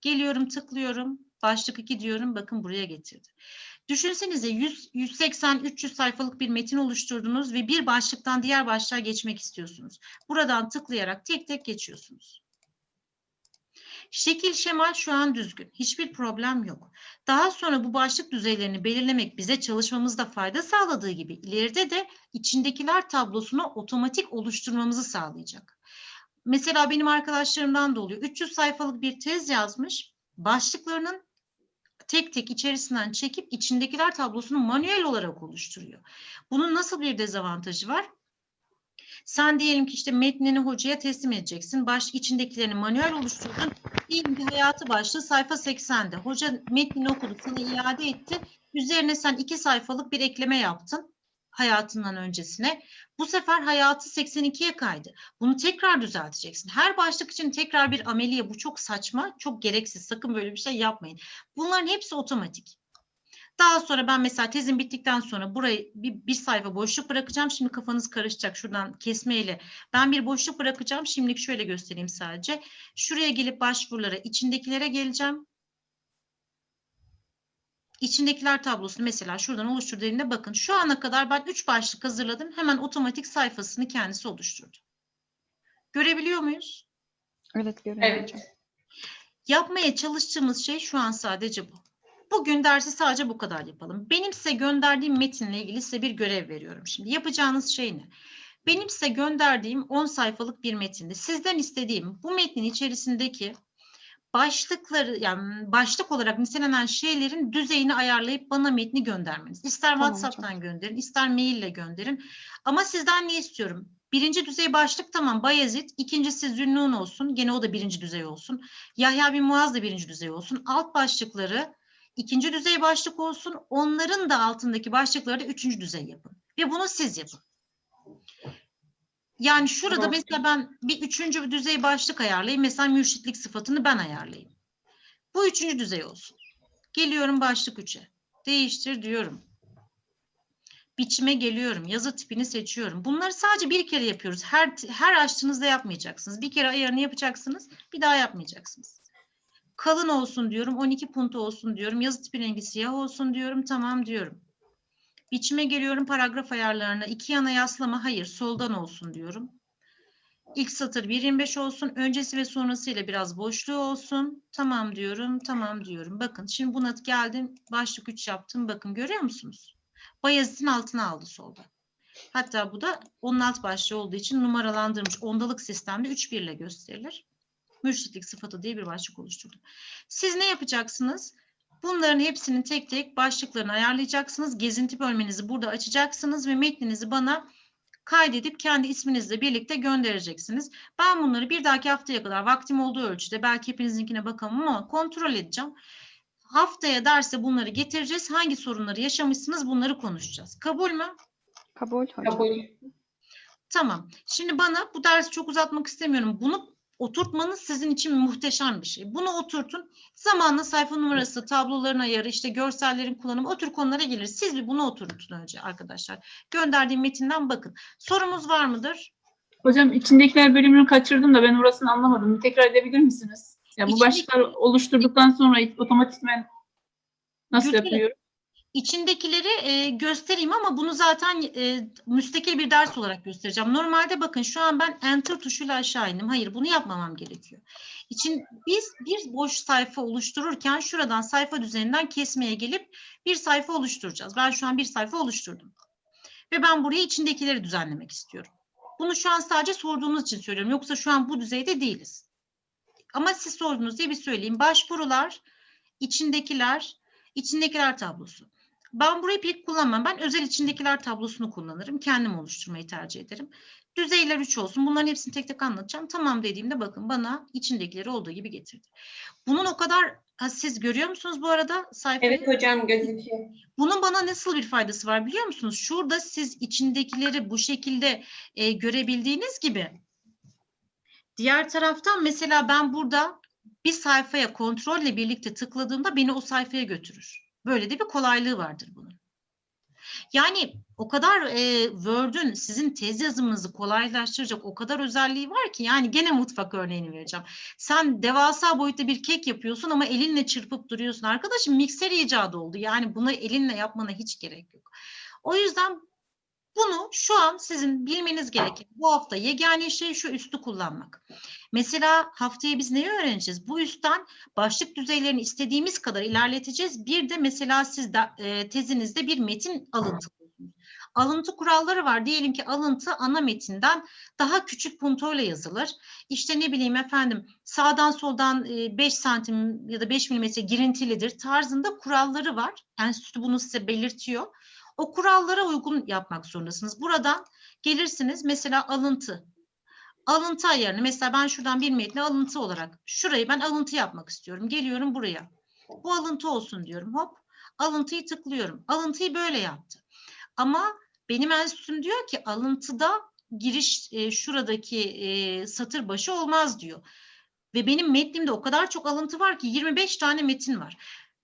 Geliyorum tıklıyorum. Başlık 2 diyorum. Bakın buraya getirdi. Düşünsenize 100, 180-300 sayfalık bir metin oluşturdunuz ve bir başlıktan diğer başlığa geçmek istiyorsunuz. Buradan tıklayarak tek tek geçiyorsunuz. Şekil şemal şu an düzgün. Hiçbir problem yok. Daha sonra bu başlık düzeylerini belirlemek bize çalışmamızda fayda sağladığı gibi ileride de içindekiler tablosunu otomatik oluşturmamızı sağlayacak. Mesela benim arkadaşlarımdan da oluyor. 300 sayfalık bir tez yazmış. Başlıklarının tek tek içerisinden çekip içindekiler tablosunu manuel olarak oluşturuyor. Bunun nasıl bir dezavantajı var? Sen diyelim ki işte metnini hocaya teslim edeceksin. Baş içindekilerini manuel oluşturdun. Diyelim ki hayatı başlığı sayfa 80'de. Hoca metnini okudu, sana iade etti. Üzerine sen iki sayfalık bir ekleme yaptın hayatından öncesine. Bu sefer hayatı 82'ye kaydı. Bunu tekrar düzelteceksin. Her başlık için tekrar bir ameliye. Bu çok saçma, çok gereksiz. Sakın böyle bir şey yapmayın. Bunların hepsi otomatik. Daha sonra ben mesela tezim bittikten sonra burayı bir, bir sayfa boşluk bırakacağım. Şimdi kafanız karışacak şuradan kesmeyle. Ben bir boşluk bırakacağım. Şimdilik şöyle göstereyim sadece. Şuraya gelip başvurulara, içindekilere geleceğim. İçindekiler tablosunu mesela şuradan oluştur dediğimde bakın şu ana kadar ben 3 başlık hazırladım. Hemen otomatik sayfasını kendisi oluşturdu. Görebiliyor muyuz? Evet görüyorum Evet. Yapmaya çalıştığımız şey şu an sadece bu. Bugün dersi sadece bu kadar yapalım. Benim size gönderdiğim metinle ilgili size bir görev veriyorum. Şimdi yapacağınız şey ne? Benim size gönderdiğim 10 sayfalık bir metinde sizden istediğim bu metnin içerisindeki başlıkları yani başlık olarak nitelenen şeylerin düzeyini ayarlayıp bana metni göndermeniz. İster Tamam WhatsApp'tan gönderin, ister maille gönderin. Ama sizden ne istiyorum? Birinci düzey başlık tamam Bayezid, ikincisi Zünnun olsun, gene o da birinci düzey olsun. Yahya bin Muaz da birinci düzey olsun. Alt başlıkları ikinci düzey başlık olsun, onların da altındaki başlıkları da üçüncü düzey yapın. Ve bunu siz yapın. Yani şurada Tamam. mesela ben bir üçüncü bir düzey başlık ayarlayayım. Mesela mürşitlik sıfatını ben ayarlayayım. Bu üçüncü düzey olsun. Geliyorum başlık 3'e. Değiştir diyorum. Biçime geliyorum. Yazı tipini seçiyorum. Bunları sadece bir kere yapıyoruz. Her her açtığınızda yapmayacaksınız. Bir kere ayarını yapacaksınız. Bir daha yapmayacaksınız. Kalın olsun diyorum. 12 punto olsun diyorum. Yazı tipi rengi siyah olsun diyorum. Tamam diyorum. Biçime geliyorum paragraf ayarlarına. İki yana yaslama hayır soldan olsun diyorum. İlk satır 1.25 olsun. Öncesi ve sonrasıyla biraz boşluğu olsun. Tamam diyorum. Tamam diyorum. Bakın şimdi buna geldim. Başlık 3 yaptım. Bakın görüyor musunuz? Bayezid'in altına aldı solda. Hatta bu da onun alt başlığı olduğu için numaralandırılmış ondalık sistemde 3 1 ile gösterilir. Mürşitlik sıfatı diye bir başlık oluşturdum. Siz ne yapacaksınız? Bunların hepsinin tek tek başlıklarını ayarlayacaksınız. Gezinti bölmenizi burada açacaksınız ve metninizi bana kaydedip kendi isminizle birlikte göndereceksiniz. Ben bunları bir dahaki haftaya kadar vaktim olduğu ölçüde belki hepinizinkine bakamam ama kontrol edeceğim. Haftaya derse bunları getireceğiz. Hangi sorunları yaşamışsınız bunları konuşacağız. Kabul mü? Kabul hocam. Kabul. Tamam. Şimdi bana bu dersi çok uzatmak istemiyorum. Bunu oturtmanız sizin için muhteşem bir şey. Bunu oturtun. Zamanla sayfa numarası, tabloların ayarı, işte görsellerin kullanımı o tür konulara gelir. Siz bir bunu oturtun önce arkadaşlar. Gönderdiğim metinden bakın. Sorumuz var mıdır? Hocam içindekiler bölümünü kaçırdım da ben orasını anlamadım. Bir tekrar edebilir misiniz? Ya bu İçindeki- başlıklar oluşturduktan sonra otomatikmen nasıl Gülşen, yapıyor? İçindekileri e, göstereyim ama bunu zaten e, müstakil bir ders olarak göstereceğim. Normalde bakın şu an ben enter tuşuyla aşağı indim. Hayır bunu yapmamam gerekiyor. İçin biz bir boş sayfa oluştururken şuradan sayfa düzeninden kesmeye gelip bir sayfa oluşturacağız. Ben şu an bir sayfa oluşturdum. Ve ben buraya içindekileri düzenlemek istiyorum. Bunu şu an sadece sorduğunuz için söylüyorum. Yoksa şu an bu düzeyde değiliz. Ama siz sordunuz diye bir söyleyeyim. Başvurular, içindekiler, içindekiler tablosu. Ben burayı pek kullanmam. Ben özel içindekiler tablosunu kullanırım. Kendim oluşturmayı tercih ederim. Düzeyler 3 olsun. Bunların hepsini tek tek anlatacağım. Tamam dediğimde bakın bana içindekileri olduğu gibi getirdi. Bunun o kadar ha, siz görüyor musunuz bu arada sayfayı? Evet hocam gözüküyor. Bunun bana nasıl bir faydası var biliyor musunuz? Şurada siz içindekileri bu şekilde e, görebildiğiniz gibi diğer taraftan mesela ben burada bir sayfaya kontrolle birlikte tıkladığımda beni o sayfaya götürür. Böyle de bir kolaylığı vardır bunun. Yani o kadar e, Word'ün sizin tez yazımınızı kolaylaştıracak o kadar özelliği var ki yani gene mutfak örneğini vereceğim. Sen devasa boyutta bir kek yapıyorsun ama elinle çırpıp duruyorsun. Arkadaşım mikser icadı oldu. Yani bunu elinle yapmana hiç gerek yok. O yüzden bunu şu an sizin bilmeniz gereken bu hafta yegane şey şu üstü kullanmak. Mesela haftaya biz neyi öğreneceğiz? Bu üstten başlık düzeylerini istediğimiz kadar ilerleteceğiz. Bir de mesela siz de, e, tezinizde bir metin alıntılıyorsunuz. Alıntı kuralları var. Diyelim ki alıntı ana metinden daha küçük puntoyla yazılır. İşte ne bileyim efendim sağdan soldan 5 santim ya da 5 milimetre girintilidir tarzında kuralları var. Enstitü bunu size belirtiyor. O kurallara uygun yapmak zorundasınız. Buradan gelirsiniz mesela alıntı. Alıntı ayarını mesela ben şuradan bir metni alıntı olarak şurayı ben alıntı yapmak istiyorum. Geliyorum buraya. Bu alıntı olsun diyorum. Hop alıntıyı tıklıyorum. Alıntıyı böyle yaptı. Ama benim enstitüm diyor ki alıntıda giriş e, şuradaki e, satır başı olmaz diyor. Ve benim metnimde o kadar çok alıntı var ki 25 tane metin var.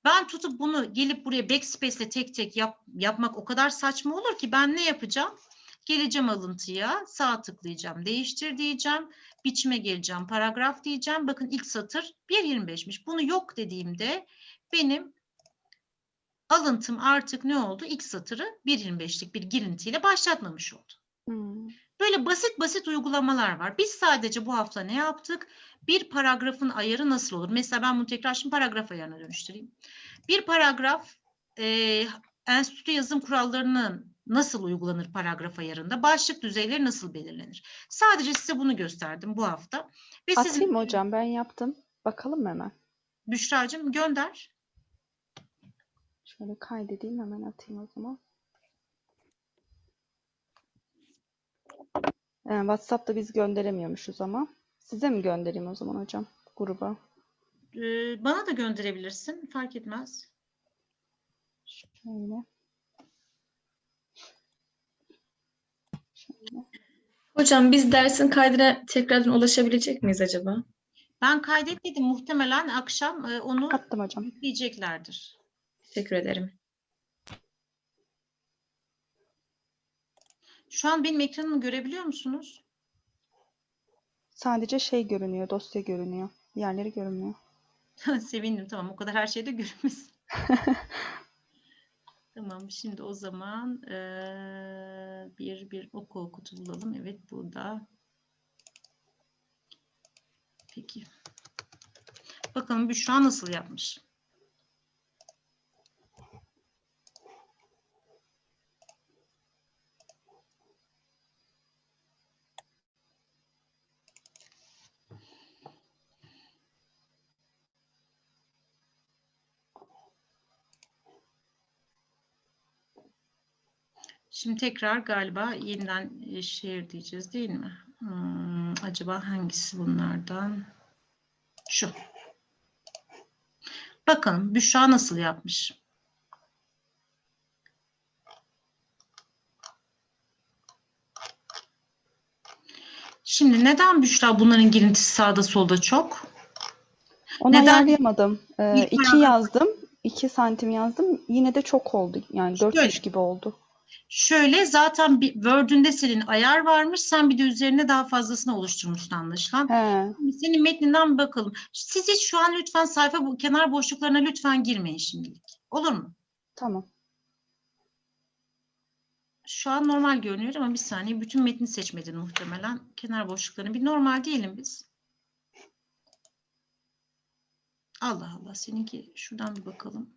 Ben tutup bunu gelip buraya backspace ile tek tek yap, yapmak o kadar saçma olur ki ben ne yapacağım? Geleceğim alıntıya, sağ tıklayacağım, değiştir diyeceğim, biçime geleceğim, paragraf diyeceğim. Bakın ilk satır 1.25'miş. Bunu yok dediğimde benim alıntım artık ne oldu? İlk satırı 1.25'lik bir girintiyle başlatmamış oldu. Hmm. Böyle basit basit uygulamalar var. Biz sadece bu hafta ne yaptık? Bir paragrafın ayarı nasıl olur? Mesela ben bunu tekrar şimdi paragraf ayarına dönüştüreyim. Bir paragraf e, enstitü yazım kurallarının nasıl uygulanır paragraf ayarında? Başlık düzeyleri nasıl belirlenir? Sadece size bunu gösterdim bu hafta. Ve sizin Atayım mı hocam ben yaptım. Bakalım hemen? Büşra'cığım gönder. Şöyle kaydedeyim hemen atayım o zaman. Ee, WhatsApp'ta biz gönderemiyormuşuz ama. Size mi göndereyim o zaman hocam gruba? Ee, bana da gönderebilirsin. Fark etmez. Şöyle. Şöyle. Hocam biz dersin kaydına tekrardan ulaşabilecek miyiz acaba? Ben kaydetmedim. Muhtemelen akşam e, onu Attım hocam. yükleyeceklerdir. Teşekkür ederim. Şu an benim ekranımı görebiliyor musunuz? Sadece şey görünüyor, dosya görünüyor. Diğerleri görünmüyor. [LAUGHS] Sevindim tamam o kadar her şeyde görünmesin. [LAUGHS] Tamam şimdi o zaman eee, bir bir oku okutu bulalım. Evet burada. Peki. Bakalım Büşra nasıl yapmış? Şimdi tekrar galiba yeniden e, şehir diyeceğiz değil mi? Hmm, acaba hangisi bunlardan? Şu. Bakalım Büşra nasıl yapmış? Şimdi neden Büşra bunların girintisi sağda solda çok? Onu Neden? ayarlayamadım. Ee, iki yazdım. 2 santim yazdım. Yine de çok oldu. Yani 4 Şöyle. gibi oldu. Şöyle zaten bir Word'ünde senin ayar varmış. Sen bir de üzerine daha fazlasını oluşturmuşsun anlaşılan. He. Senin metninden bakalım. Siz hiç şu an lütfen sayfa bu kenar boşluklarına lütfen girmeyin şimdilik. Olur mu? Tamam. Şu an normal görünüyor ama bir saniye. Bütün metni seçmedin muhtemelen. Kenar boşluklarını bir normal diyelim biz. Allah Allah. Seninki şuradan bir bakalım.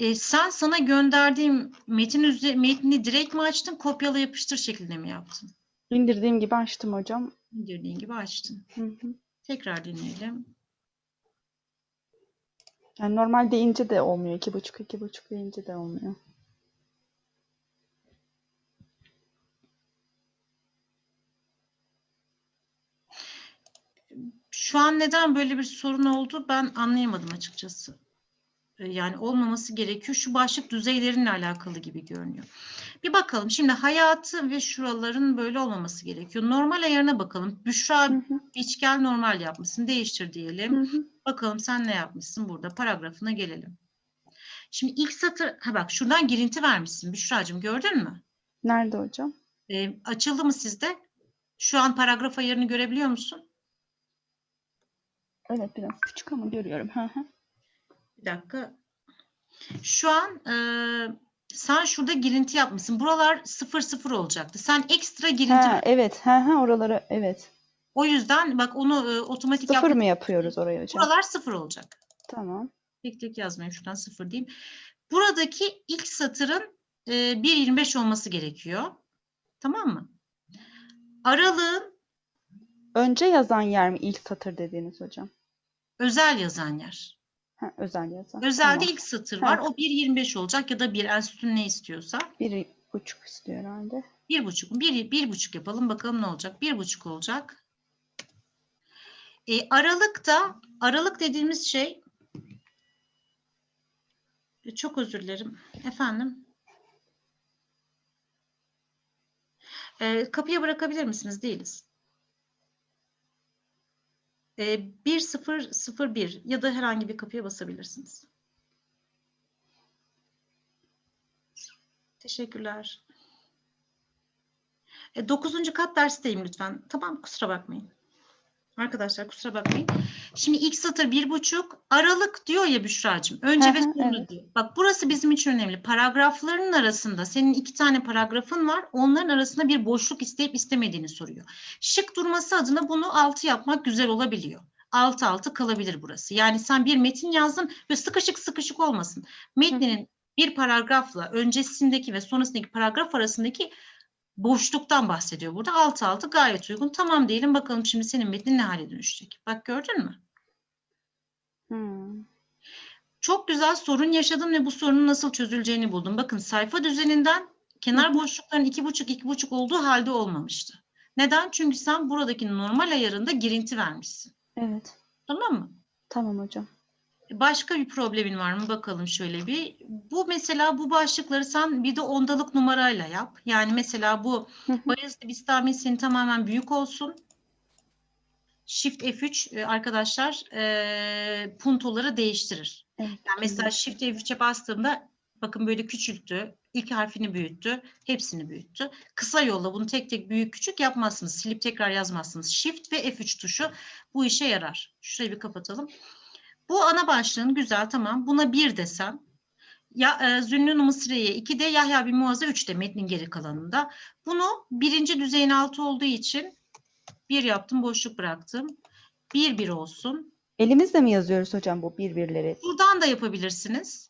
Ee, sen sana gönderdiğim metin üze- metni direkt mi açtın? Kopyala yapıştır şeklinde mi yaptın? İndirdiğim gibi açtım hocam. İndirdiğin gibi açtın. Hı hı. Tekrar deneyelim. Yani normal deyince de olmuyor. İki buçuk, iki buçuk deyince de olmuyor. Şu an neden böyle bir sorun oldu ben anlayamadım açıkçası. Ee, Yani olmaması gerekiyor. Şu başlık düzeylerinle alakalı gibi görünüyor. Bir bakalım. Şimdi hayatı ve şuraların böyle olmaması gerekiyor. Normal ayarına bakalım. Büşra Hı hı. Biçkel normal yapmışsın. Değiştir diyelim. Hı hı. Bakalım sen ne yapmışsın burada. Paragrafına gelelim. Şimdi ilk satır, ha bak şuradan girinti vermişsin Büşra'cığım gördün mü? Nerede hocam? Ee, açıldı mı sizde? Şu an paragraf ayarını görebiliyor musun? Evet biraz küçük ama görüyorum. Hı hı. Bir dakika. Şu an e, sen şurada girinti yapmışsın. Buralar sıfır sıfır olacaktı. Sen ekstra girinti Ha, evet. Hı hı, oraları evet. O yüzden bak onu e, otomatik Sıfır yapmak- mı yapıyoruz oraya hocam? Buralar sıfır olacak. Tamam. Tek tek yazmayayım şuradan sıfır diyeyim. Buradaki ilk satırın e, 1.25 olması gerekiyor. Tamam mı? Aralığın Önce yazan yer mi ilk satır dediğiniz hocam? özel yazan yer. Ha, özel yazan. Özelde Tamam. ilk satır var. O 1.25 olacak ya da bir enstitün ne istiyorsa. Bir buçuk istiyor herhalde. Bir buçuk mu? Bir, bir buçuk yapalım bakalım ne olacak. Bir buçuk olacak. E, aralıkta, aralık dediğimiz şey E, çok özür dilerim. Efendim? E, kapıya bırakabilir misiniz? Değiliz. E, 1001 ya da herhangi bir kapıya basabilirsiniz. Teşekkürler. E, dokuzuncu kat dersteyim lütfen. Tamam kusura bakmayın. Arkadaşlar kusura bakmayın. Şimdi ilk satır bir buçuk. Aralık diyor ya Büşra'cığım. Önce ve sonra evet. diyor. Bak burası bizim için önemli. Paragrafların arasında senin iki tane paragrafın var. Onların arasında bir boşluk isteyip istemediğini soruyor. Şık durması adına bunu altı yapmak güzel olabiliyor. Altı altı kalabilir burası. Yani sen bir metin yazdın ve sıkışık sıkışık olmasın. Metninin bir paragrafla öncesindeki ve sonrasındaki paragraf arasındaki boşluktan bahsediyor burada. Altı altı gayet uygun. Tamam diyelim bakalım şimdi senin metnin ne hale dönüşecek. Bak gördün mü? Hmm. Çok güzel sorun yaşadım ve bu sorunun nasıl çözüleceğini buldum. Bakın sayfa düzeninden kenar boşlukların iki buçuk iki buçuk olduğu halde olmamıştı. Neden? Çünkü sen buradaki normal ayarında girinti vermişsin. Evet. Tamam mı? Tamam hocam. Başka bir problemin var mı? Bakalım şöyle bir. Bu mesela bu başlıkları sen bir de ondalık numarayla yap. Yani mesela bu. Bayezid Bistami senin tamamen büyük olsun. Shift F3 e, arkadaşlar e, puntoları değiştirir. Evet. Yani mesela Shift F3'e bastığımda bakın böyle küçülttü. İlk harfini büyüttü. Hepsini büyüttü. Kısa yolla bunu tek tek büyük küçük yapmazsınız. Silip tekrar yazmazsınız. Shift ve F3 tuşu bu işe yarar. Şurayı bir kapatalım. Bu ana başlığın güzel tamam. Buna bir desem. Ya, e, Zünnun Mısriye 2'de Yahya bin Muaz'a 3'te metnin geri kalanında. Bunu birinci düzeyin altı olduğu için bir yaptım boşluk bıraktım. Bir bir olsun. Elimizle mi yazıyoruz hocam bu birbirleri? Buradan da yapabilirsiniz.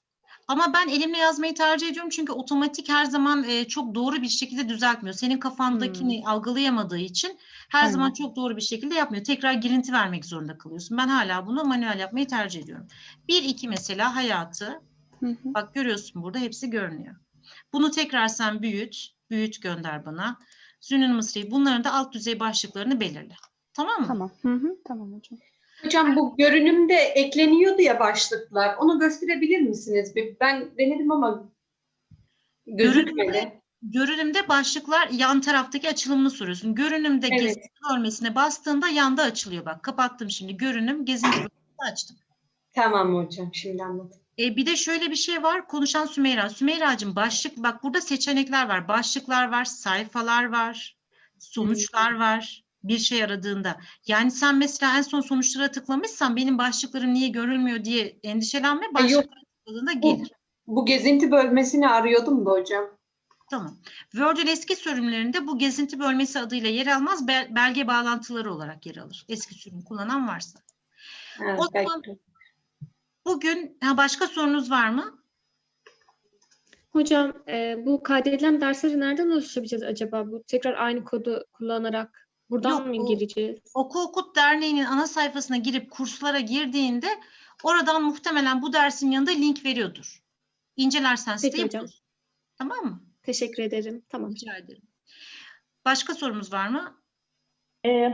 Ama ben elimle yazmayı tercih ediyorum çünkü otomatik her zaman e, çok doğru bir şekilde düzeltmiyor. Senin kafandakini algılayamadığı için her zaman Aynen. çok doğru bir şekilde yapmıyor. Tekrar girinti vermek zorunda kalıyorsun. Ben hala bunu manuel yapmayı tercih ediyorum. Bir iki mesela hayatı Hı hı. Bak görüyorsun burada hepsi görünüyor. Bunu tekrar sen büyüt. Büyüt gönder bana. Zünün Mısri'yi bunların da alt düzey başlıklarını belirle. Tamam mı? Tamam. Hı hı. Tamam hocam. Hocam bu görünümde ekleniyordu ya başlıklar. Onu gösterebilir misiniz? Ben denedim ama gözükmedi. Görünümde başlıklar yan taraftaki açılımını soruyorsun. Görünümde Evet. gezinti bölmesine bastığında yanda açılıyor bak. Kapattım şimdi. Görünüm gezinti bölmesini açtım. Tamam hocam şimdi anladım. E, bir de şöyle bir şey var. Konuşan Sümeyra. Sümeyra'cığım başlık bak burada seçenekler var. Başlıklar var, sayfalar var, sonuçlar var. Bir şey aradığında. Yani sen mesela en son sonuçlara tıklamışsan benim başlıklarım niye görülmüyor diye endişelenme. yok. Başlıklara tıkladığında Bu, gelir. bu gezinti bölmesini arıyordum da hocam. Tamam. Word'ün eski sürümlerinde bu gezinti bölmesi adıyla yer almaz. bel- belge bağlantıları olarak yer alır. Eski sürüm kullanan varsa. Ha, O belki- zaman bugün ha, başka sorunuz var mı? Hocam e, bu kaydedilen dersleri nereden ulaşabileceğiz acaba? Bu tekrar aynı kodu kullanarak buradan Yok, mı gireceğiz? Oku Okut Derneği'nin ana sayfasına girip kurslara girdiğinde oradan muhtemelen bu dersin yanında link veriyordur. İncelersen Peki siteyi hocam. bulursun. Tamam mı? Teşekkür ederim. Tamam. Rica ederim. Başka sorumuz var mı?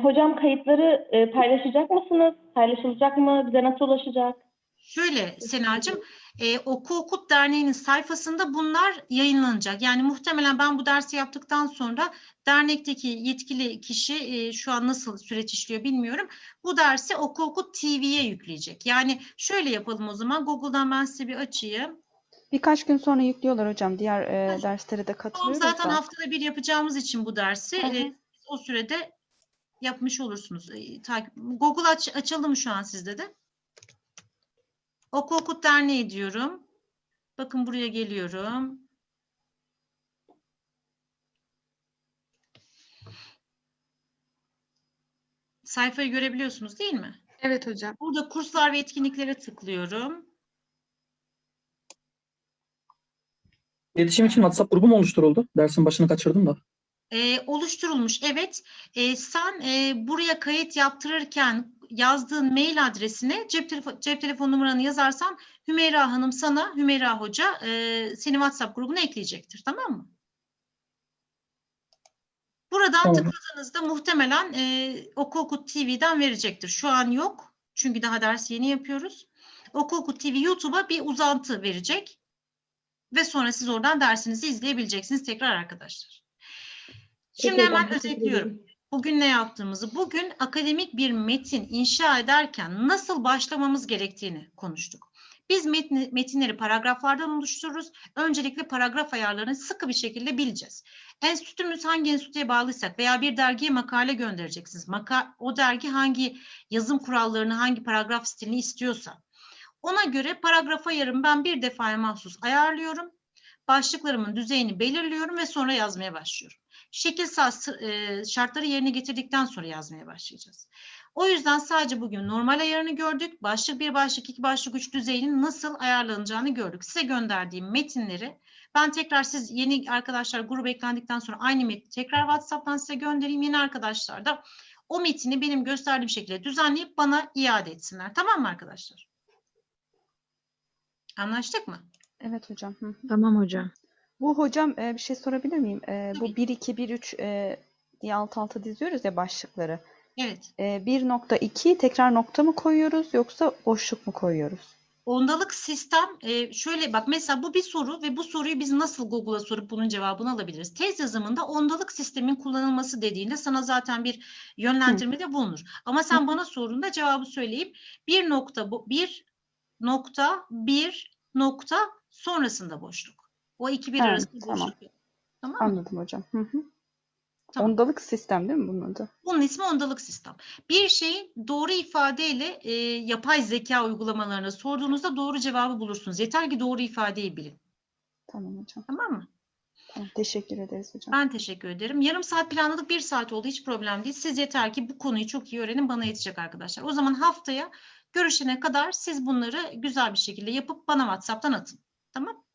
hocam kayıtları e, paylaşacak mısınız? Paylaşılacak mı? Bize nasıl ulaşacak? Şöyle Senacığım, e, Oku Okut Derneği'nin sayfasında bunlar yayınlanacak. Yani muhtemelen ben bu dersi yaptıktan sonra dernekteki yetkili kişi e, şu an nasıl süreç işliyor bilmiyorum. Bu dersi Oku Okut TV'ye yükleyecek. Yani şöyle yapalım o zaman. Google'dan ben size bir açayım. Birkaç gün sonra yüklüyorlar hocam. Diğer e, derslere de Tamam, katılıyoruz zaten da. haftada bir yapacağımız için bu dersi Hı hı. e, o sürede yapmış olursunuz. E, takip- Google aç, açıldı mı şu an sizde de? Oku Okut Derneği diyorum. Bakın buraya geliyorum. Sayfayı görebiliyorsunuz değil mi? Evet hocam. Burada kurslar ve etkinliklere tıklıyorum. İletişim için WhatsApp grubu mu oluşturuldu? Dersin başını kaçırdım da. Ee, oluşturulmuş evet. Ee, sen e, buraya kayıt yaptırırken yazdığın mail adresine cep, telefo- cep telefon numaranı yazarsan Hümeyra Hanım sana, Hümeyra Hoca e, seni WhatsApp grubuna ekleyecektir. Tamam mı? Buradan Tamam. tıkladığınızda muhtemelen e, Oku TV'den verecektir. Şu an yok. Çünkü daha ders yeni yapıyoruz. Oku Okut TV YouTube'a bir uzantı verecek. Ve sonra siz oradan dersinizi izleyebileceksiniz tekrar arkadaşlar. Şimdi hemen özetliyorum. Bugün ne yaptığımızı, bugün akademik bir metin inşa ederken nasıl başlamamız gerektiğini konuştuk. Biz metni, metinleri paragraflardan oluştururuz. Öncelikle paragraf ayarlarını sıkı bir şekilde bileceğiz. Enstitümüz hangi enstitüye bağlıysak veya bir dergiye makale göndereceksiniz. Maka, o dergi hangi yazım kurallarını, hangi paragraf stilini istiyorsa. Ona göre paragraf ayarımı ben bir defaya mahsus ayarlıyorum. Başlıklarımın düzeyini belirliyorum ve sonra yazmaya başlıyorum. Şekilsel sı- e, şartları yerine getirdikten sonra yazmaya başlayacağız. O yüzden sadece bugün normal ayarını gördük. Başlık bir, başlık iki, başlık üç düzeyinin nasıl ayarlanacağını gördük. Size gönderdiğim metinleri ben tekrar siz yeni arkadaşlar gruba eklendikten sonra aynı metni tekrar WhatsApp'tan size göndereyim. Yeni arkadaşlar da o metini benim gösterdiğim şekilde düzenleyip bana iade etsinler. Tamam mı arkadaşlar? Anlaştık mı? Evet hocam. Hı. Tamam hocam. Bu hocam e, bir şey sorabilir miyim? E, bu Tabii. 1 2 1 3 e, diye alt alta diziyoruz ya başlıkları. Evet. E, 1.2 tekrar nokta mı koyuyoruz yoksa boşluk mu koyuyoruz? Ondalık sistem e, şöyle bak mesela bu bir soru ve bu soruyu biz nasıl Google'a sorup bunun cevabını alabiliriz? Tez yazımında ondalık sistemin kullanılması dediğinde sana zaten bir yönlendirmede bulunur. Ama sen bana sorduğunda cevabı söyleyip bir nokta bu bir nokta bir nokta sonrasında boşluk. O iki bir Ha, arasında tamam. boşluk. Tamam mı? Anladım hocam. Hı hı. Tamam. Ondalık sistem değil mi bunun adı? Bunun ismi ondalık sistem. Bir şeyi doğru ifadeyle e, yapay zeka uygulamalarına sorduğunuzda doğru cevabı bulursunuz. Yeter ki doğru ifadeyi bilin. Tamam hocam. Tamam mı? Tamam. Teşekkür ederiz hocam. Ben teşekkür ederim. Yarım saat planladık, bir saat oldu. Hiç problem değil. Siz yeter ki bu konuyu çok iyi öğrenin. Bana yetecek arkadaşlar. O zaman haftaya görüşene kadar siz bunları güzel bir şekilde yapıp bana WhatsApp'tan atın. Tamam?